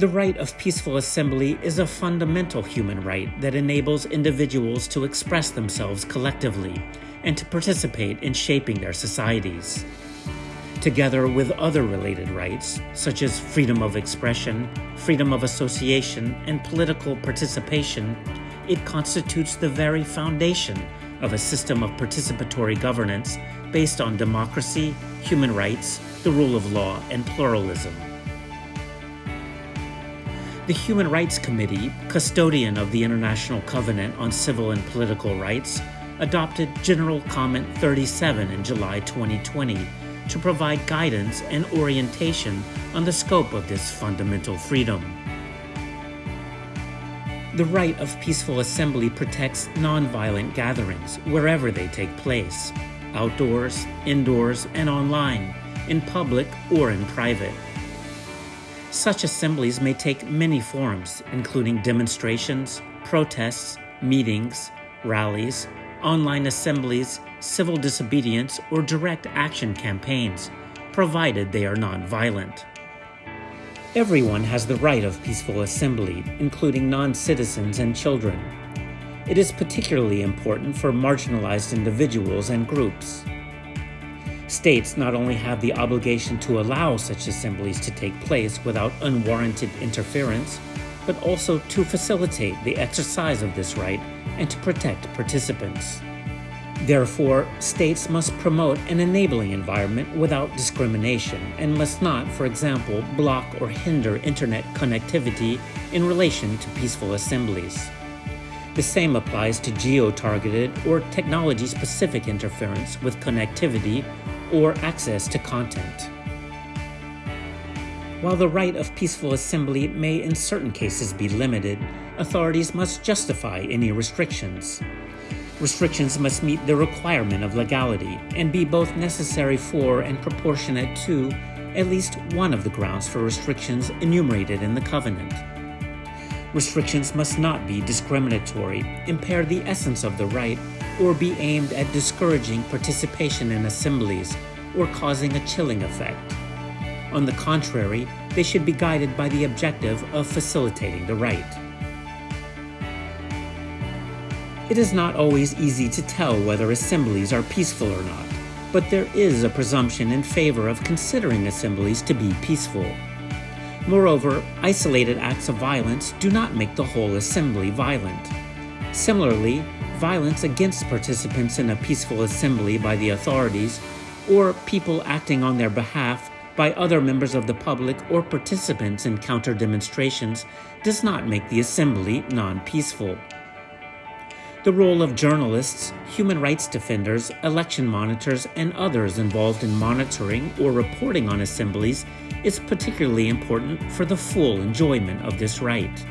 The right of peaceful assembly is a fundamental human right that enables individuals to express themselves collectively and to participate in shaping their societies. Together with other related rights, such as freedom of expression, freedom of association, and political participation, it constitutes the very foundation of a system of participatory governance based on democracy, human rights, the rule of law, and pluralism. The Human Rights Committee, custodian of the International Covenant on Civil and Political Rights, adopted General Comment 37 in July 2020 to provide guidance and orientation on the scope of this fundamental freedom. The right of peaceful assembly protects nonviolent gatherings wherever they take place, outdoors, indoors, and online, in public or in private. Such assemblies may take many forms, including demonstrations, protests, meetings, rallies, online assemblies, civil disobedience, or direct action campaigns, provided they are non-violent. Everyone has the right of peaceful assembly, including non-citizens and children. It is particularly important for marginalized individuals and groups. States not only have the obligation to allow such assemblies to take place without unwarranted interference, but also to facilitate the exercise of this right and to protect participants. Therefore, states must promote an enabling environment without discrimination and must not, for example, block or hinder internet connectivity in relation to peaceful assemblies. The same applies to geo-targeted or technology-specific interference with connectivity or access to content. While the right of peaceful assembly may in certain cases be limited, authorities must justify any restrictions. Restrictions must meet the requirement of legality and be both necessary for and proportionate to at least one of the grounds for restrictions enumerated in the Covenant. Restrictions must not be discriminatory, impair the essence of the right, or be aimed at discouraging participation in assemblies or causing a chilling effect. On the contrary, they should be guided by the objective of facilitating the right. It is not always easy to tell whether assemblies are peaceful or not, but there is a presumption in favor of considering assemblies to be peaceful. Moreover, isolated acts of violence do not make the whole assembly violent. Similarly, violence against participants in a peaceful assembly by the authorities or people acting on their behalf by other members of the public or participants in counter demonstrations does not make the assembly non-peaceful. The role of journalists, human rights defenders, election monitors, and others involved in monitoring or reporting on assemblies is particularly important for the full enjoyment of this right.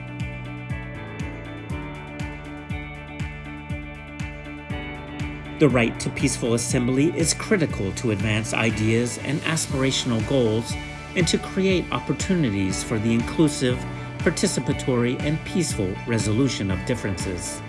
The right to peaceful assembly is critical to advance ideas and aspirational goals and to create opportunities for the inclusive, participatory, and peaceful resolution of differences.